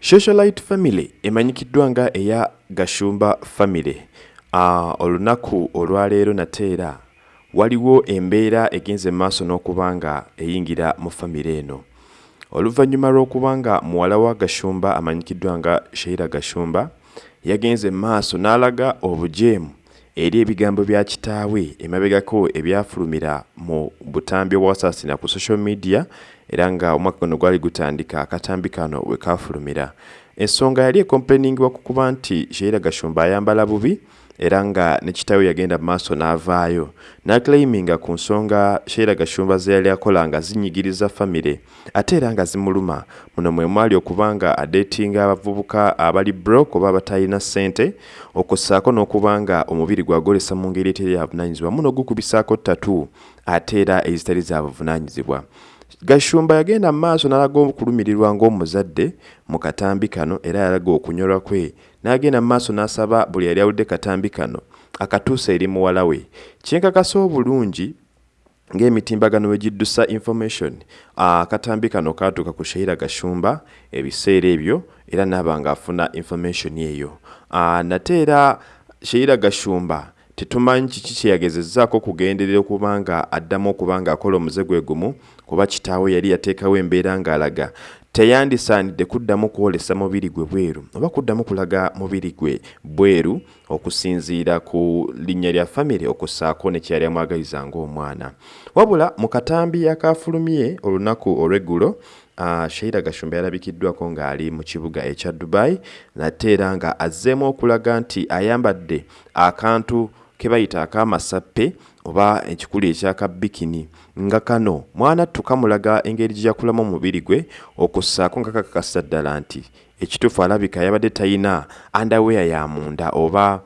socialite family emanyikiddwa nga eya gashumba family. Uh, olunaku olwaleero nate era waliwo embeera egenze maaso n'okuba nga eyingira mu famire eno. Oluvannyuma lw'okuba nga muwala wa gashumba amanyikiddwa nga sheira gashumba yagenze maaso n'alaga obujeemu eri ebigambo bya kitaawe emabegako ebyafulumira mu butambi obwasaasina ku social media era nga omwaka guno gwali gutandika akatambi kano we kafulumira. Ensonga yali ekomplainingibwa ku kuba nti sheira gashumba ayambala bubi era nga ne kitaawe yagenda mu maaso n'avaayo. N'aclaiminga ku nsonga sheira gashumba ze yali akola nga zinyigiriza famire ate era nga zimuluma. Muno mwe mwali okuba nga adeetinga abavubuka abali brok oba abatalina ssente okussaako n'okuba nga omubiri gwagolesa mu ngeri eteri yabunaanyizibwa muno gukubisaako ttatu ate era ezitali za buvunaanyizibwa gashumba yagenda mu maaso n'alaga okulumirirwa ng'omuzadde mu katambi kano era yalaga okunyolwa kwe. N'agenda mu maaso n'asaba buli yali awulidde katambi kano akatuusa eri muwala we. Kyenkakasa obulungi ng'emitimbagano we giddusa information. Akatambi kano kaatuuka ku sheira gashumba ebiseera ebyo era naaba ng'afuna information eyo. Nate era sheira gashumba tetumanyi kiki kyeyagezezzaako okugenderera okuba nga addamu okuba nga akola omuze gwe gumu kuba kitaawe yali yateekawo embeera ng'alaga. Teyandisaanidde kuddamu kwolesa mubiri gwe bweru oba kuddamu kulaga mubiri gwe bweru okusinziira ku linnya lya famire okussaako ne kyeyali amwagaliza ng'omwana. Wabula mu katambi akafulumye olunaku olw'eggulo Uh, sheira gashumba yalabikiddwako ng'ali mu kibuga ekya dubai nate era nga azzeemu okulaga nti ayambadde akantu ke bayita akamasappe oba ekikulu ekyakabikini nga kano mwana tukamulaga engeri gye yakulamu omubiri gwe okussaako nga kakakasa ddala nti ekituufu alabika yabadde talina andaweya ya munda oba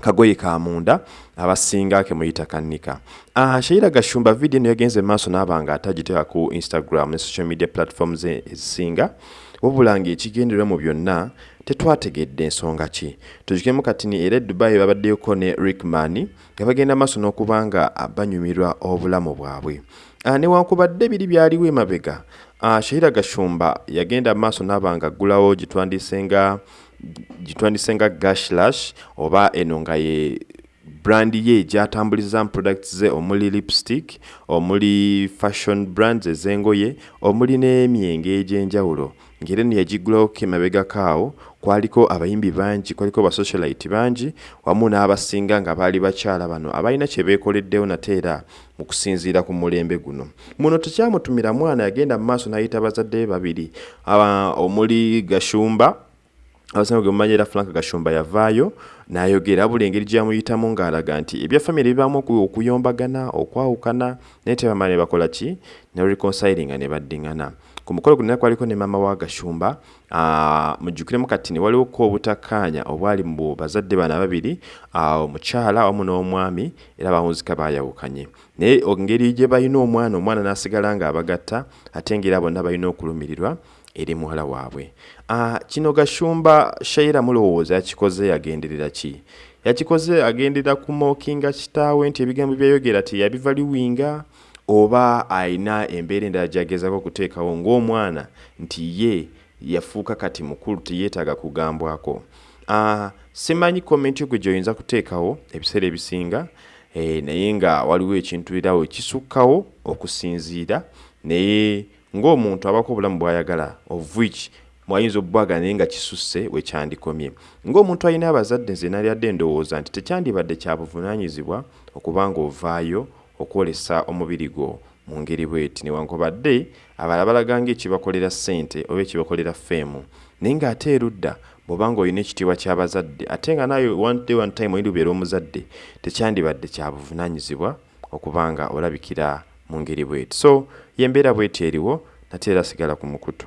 kagoye ka munda abasinga kemuyita kannika uh, sheira gashumba vidiyo eno yagenze maaso n'aba nga atagiteeka ku instagram ne social media platforms ezisinga wabula ng'ekigendererwa mu byonna tetwategedde ensonga ki? Tujukemu kati ni era edubayi babaddeyoko ne rickman nga bagenda maaso n'okuba nga banyumirwa obulamu bwabwe. Uh, newankubadde biri byaliwo emabega. Uh, sheira gashumba yagenda maaso n'aba nga aggulawo gitwandisenga gitwandisenga gashlash oba eno nga ye brandi ye gyatambuliza mu products ze omuli lipstick omuli fashion brands ez'engoye omuli n'emyenge egy'enjawulo. Ngeri eno yagiggulawoko emabegakaawo kwaliko abayimbi bangi kwaliko basocialite bangi wamu n'abasinga nga baali bakyala bano abalina kye beekoleddewo nate era mu kusinziira ku mulembe guno. Muno tekyamutumira mwana yagenda mu maaso n'ayita bazadde be babiri omuli gashumba abasinga gwe mumanyi era frank gashumba yavaayo n'ayogera buli engeri gyamuyitamu ng'alaga nti ebya famire bibaamu okuyombagana okwawukana naye tebamala ne bakola ki? Ne reconcilinga ne baddiŋŋana ku mukolo guno kwaliko ne maama wa gashumba mujjukiremu kati ne waliwoko obutakkaanya obwali mu bazadde bana babiri omukyala wamu n'omwami era bawunzika bayawukanye naye engeri gye balina omwana omwana n'asigala ng'abagatta ate ngeri bonna balina okulumirirwa eri muwala waabwe. Uh, kino gashumba shaira mulowooza yakikoze yagenderera ki? Yakikoze agenderera kumookinga kitaawe nti ebigambo byayogera teyabivaliwinga oba ayina embeera endala gyagezako okuteekawo ng'omwana? Nti ye yafuuka kati mukulu teyeetaaga kugambwako. Uh, simanyi komenti gwe gy'oyinza kuteekawo ebiseera ebisinga eh, naye nga waliwo ekintu erawo ekisukkawo okusinziira naye ng'omuntu abako obulamu bw'ayagala of which mwayinza obbwaga naye nga kisusse wekyandikomye ng'omuntu alina abazadde nze nalyadde endowooza nti tekyandibadde kya buvunaanyizibwa okuba nga ovaayo okwolesa omubiri gwo mu ngeri bweti. Newankubadde abalala balaga ng'ekibakolera ssente oba ekibakolera feemu naye ng'ate erudda bw'oba nga olina ekitiibwa ky'abazadde ate nga naye one day one time oyinza obeera omuzadde tekyandibadde kya buvunaanyizibwa okuba nga olabikira mu ngeri bweti. So yembeera bweti eriwo nate era sigala ku mukutu